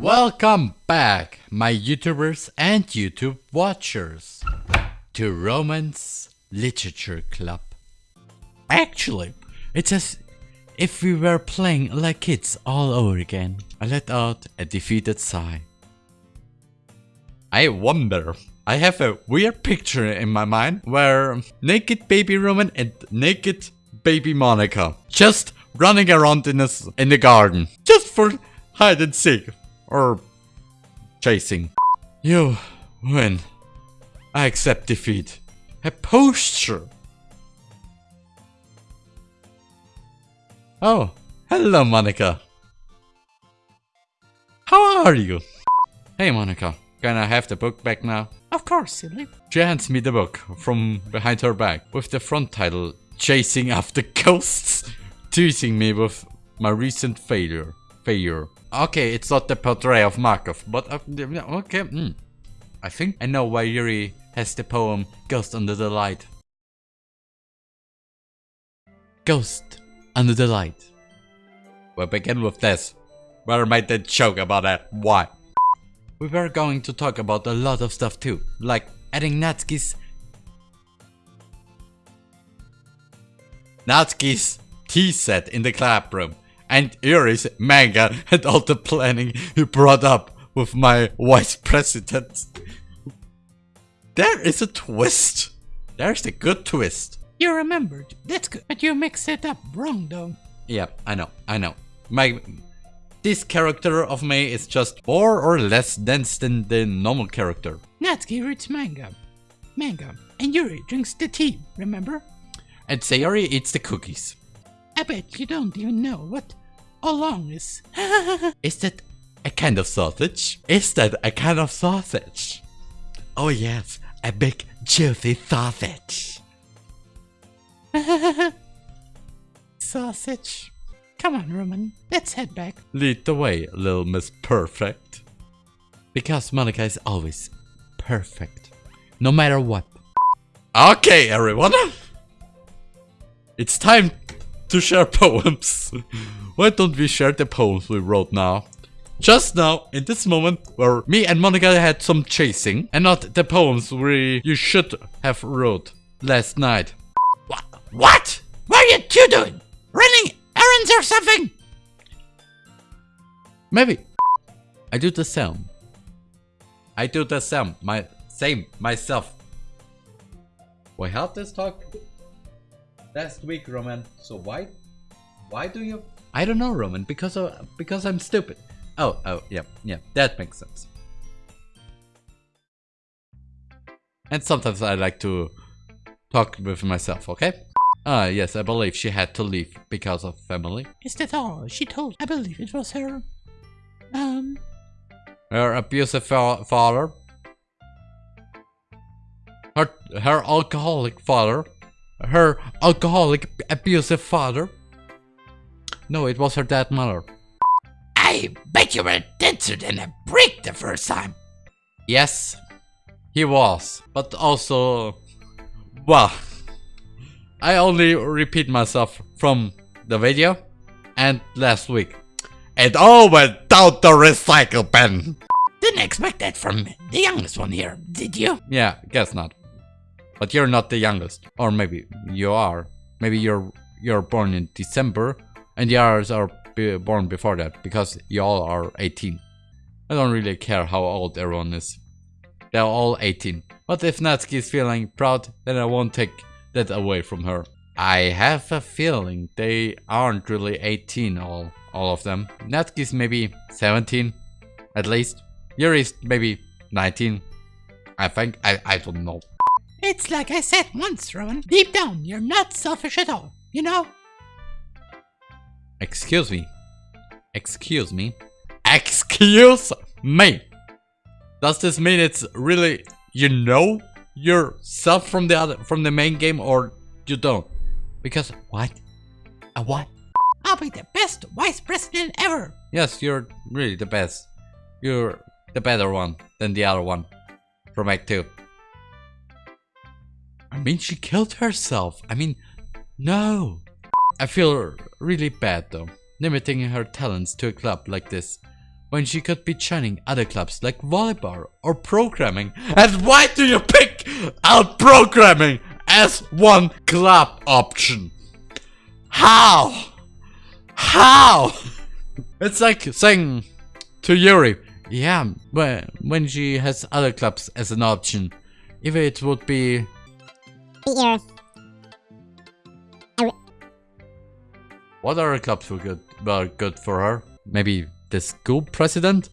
Welcome back, my YouTubers and YouTube watchers, to Romance Literature Club. Actually, it's as if we were playing like kids all over again. I let out a defeated sigh. I wonder. I have a weird picture in my mind where naked baby Roman and naked baby Monika just running around in, a, in the garden just for hide and seek or chasing. You win. I accept defeat. A posture. Oh, hello Monika. How are you? Hey Monika, can I have the book back now? Of course, silly. She hands me the book from behind her back with the front title Chasing After Ghosts, teasing me with my recent failure. Okay, it's not the portrait of Markov, but uh, okay. Mm. I think I know why Yuri has the poem Ghost Under the Light. Ghost Under the Light. We'll begin with this. Where made the joke about that? Why? We were going to talk about a lot of stuff too, like adding Natsuki's Natsuki's tea set in the club room and Yuri's manga and all the planning he brought up with my vice president. There is a twist. There's a good twist. You remembered. That's good. But you mixed it up wrong though. Yeah, I know. I know. My this character of me is just more or less dense than the normal character. Natsuki reads manga. Manga. And Yuri drinks the tea, remember? And Sayori eats the cookies. I bet you don't even know what oolong is. is that a kind of sausage? Is that a kind of sausage? Oh yes, a big juicy sausage. sausage. Come on, Roman. Let's head back. Lead the way, little Miss Perfect. Because Monika is always perfect. No matter what. Okay, everyone. It's time to share poems. Why don't we share the poems we wrote now? Just now, in this moment where me and Monika had some chasing, and not the poems we you should have wrote last night. What? What? What are you two doing? Running errands or something? Maybe. I do the same. I do the same. My same myself. We have this talk last week, Roman. So why, why do you? I don't know, Roman. Because of, because I'm stupid. Oh, oh, yeah, yeah. That makes sense. And sometimes I like to talk with myself. Okay. Ah, yes, I believe she had to leave because of family. Is that all she told? I believe it was her. Um. Her abusive fa father. Her her alcoholic father her alcoholic, abusive father? No, it was her dead mother. I bet you were denser than a brick the first time. Yes, he was. But also, well, I only repeat myself from the video and last week. It all went down the recycle bin. Didn't expect that from the youngest one here, did you? Yeah, guess not. But you're not the youngest. Or maybe you are. Maybe you're you're born in December and the others are born before that because y'all are 18. I don't really care how old everyone is. They're all 18. But if Natsuki is feeling proud, then I won't take that away from her. I have a feeling they aren't really 18 all, all of them. Natsuki's maybe 17, at least. Yuri's maybe 19. I think, I, I don't know. It's like I said once, Rowan. Deep down, you're not selfish at all, you know? Excuse me. Excuse me. Excuse me. Does this mean it's really you know yourself from the other from the main game or you don't? Because what? A what? I'll be the best vice president ever. Yes, you're really the best. You're the better one than the other one from Act 2. I mean, she killed herself. I mean, no. I feel really bad though, limiting her talents to a club like this. when she could be joining other clubs like volleyball or programming? And why do you pick out programming as one club option? How? How? It's like saying to Yuri, yeah, when she has other clubs as an option, if it would be The Earth. what other clubs were good were good for her? Maybe the school president?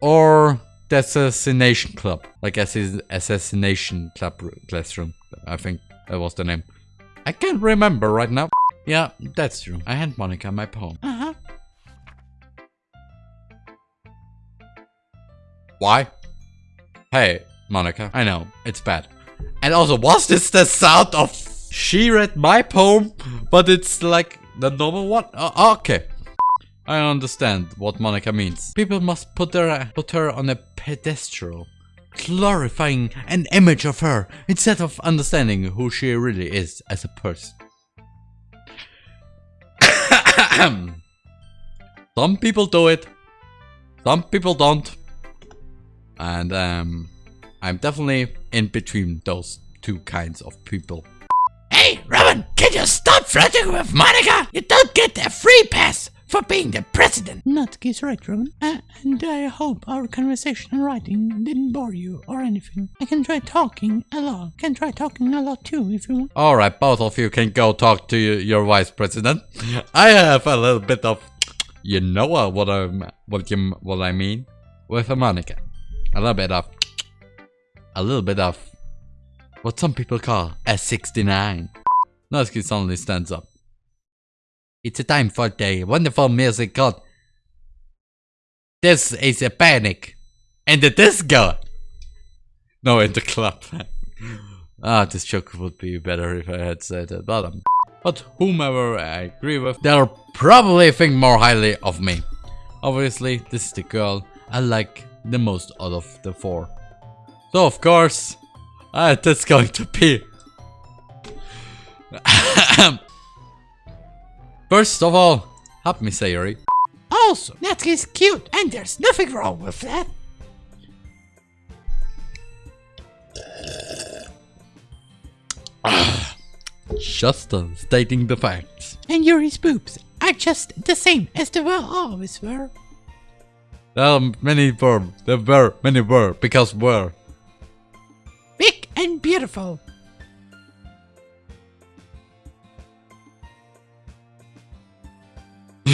Or the assassination club? Like assass- assassination club classroom. I think that was the name. I can't remember right now. Yeah, that's true. I had Monika my poem. Uh-huh. Why? Hey, Monika, I know, it's bad. And also, was this the sound of she read my poem, but it's like the normal one? Oh, okay. I understand what Monika means. People must put her, put her on a pedestal, glorifying an image of her instead of understanding who she really is as a person. Some people do it, some people don't. And um, I'm definitely in between those two kinds of people. Hey, Robin, can you stop flirting with Monika? You don't get a free pass for being the president. Natsuki's right, Robin. Uh, and I hope our conversation and writing didn't bore you or anything. I can try talking a lot. Can try talking a lot too if you want. Alright, both of you can go talk to your vice president. I have a little bit of, you know uh, what I'm, what you, what I mean, with Monika. A little bit of, a little bit of, what some people call a 69. Natsuki suddenly stands up. It's a time for the wonderful music called This is a Panic and the Disco. No, in the club. ah, this joke would be better if I had said at the bottom. But whomever I agree with, they'll probably think more highly of me. Obviously, this is the girl I like the most out of the four. So of course, uh, that's going to be... First of all, help me Sayori. Also, Natsuki's cute and there's nothing wrong with that. Just stating the facts. And Yuri's boobs are just the same as they were always were. There are many were, there were many were, because were. And beautiful.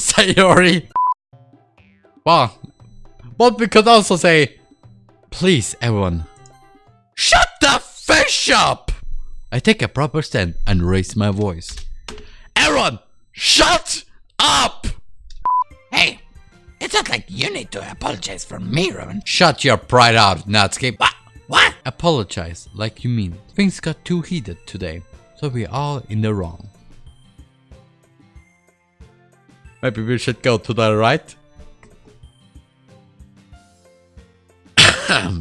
Sayori. Well, but we could also say, please, everyone, shut the fish up. I take a proper stand and raise my voice. Everyone, shut up. It's not like you need to apologize for me, Robin. Shut your pride out, Natsuki. What? What? Apologize like you mean. Things got too heated today, so we're all in the wrong. Maybe we should go to the right?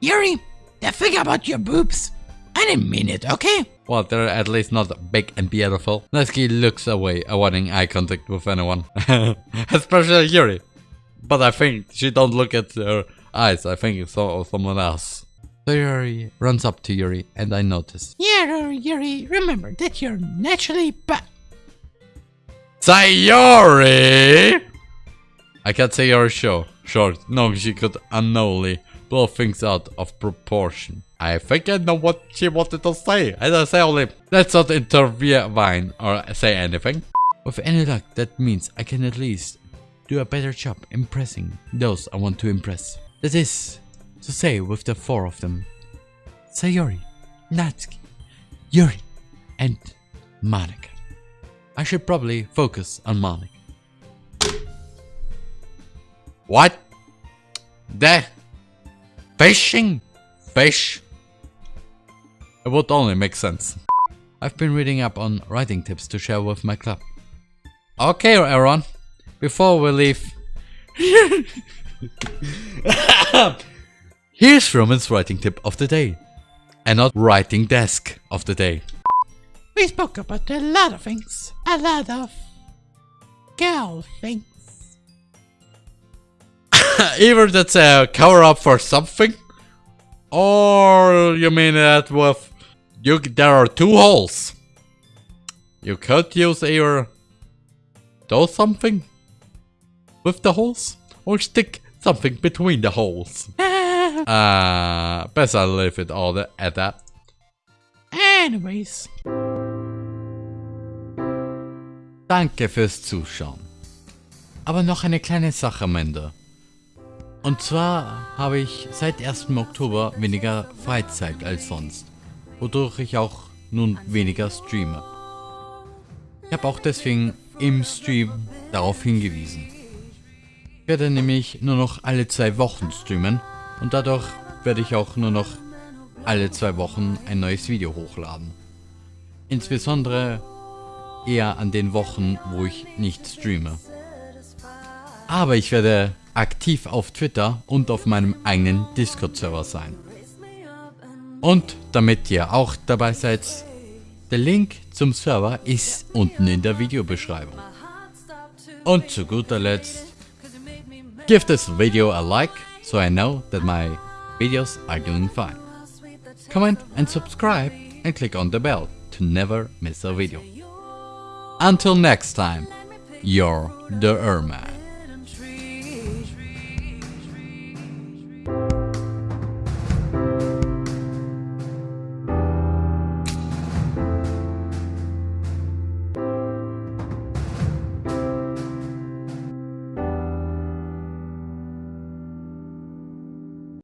Yuri, the thing about your boobs. I didn't mean it, okay? Well, they're at least not big and beautiful. Natsuki looks away, avoiding eye contact with anyone. Especially Yuri. But I think she don't look at her eyes. I think it's so- someone else. So Yuri runs up to Yuri and I notice. Yeah, Yuri, remember that you're naturally but Sayori! I can't say you're sure. Short. No, she could unknowingly blow things out of proportion. I think I know what she wanted to say. And I say only, let's not intervene or say anything. With any luck, that means I can at least do a better job impressing those I want to impress. That is to say with the four of them. Sayori, Natsuki, Yuri, and Monika. I should probably focus on Monika. What? The fishing? Fish? It would only make sense. I've been reading up on writing tips to share with my club. Okay, Aaron. Before we leave, here's Roman's writing tip of the day, and not writing desk of the day. we spoke about a lot of things. A lot of girl things. Either that's a cover up for something, or you mean that with you there are two holes. You could use either do something with the holes, or stick something between the holes. uh, besser leave it all at that. Anyways. Danke fürs Zuschauen. Aber noch eine kleine Sache am Ende. Und zwar habe ich seit 1. Oktober weniger Freizeit als sonst, wodurch ich auch nun weniger streame. Ich habe auch deswegen im Stream darauf hingewiesen. Ich werde nämlich nur noch alle zwei Wochen streamen und dadurch werde ich auch nur noch alle zwei Wochen ein neues Video hochladen. Insbesondere eher an den Wochen, wo ich nicht streame. Aber ich werde aktiv auf Twitter und auf meinem eigenen Discord-Server sein. Und damit ihr auch dabei seid, der Link zum Server ist unten in der Videobeschreibung. Und zu guter Letzt, give this video a like, so I know that my videos are doing fine. Comment and subscribe and click on the bell to never miss a video. Until next time, you're the Erman.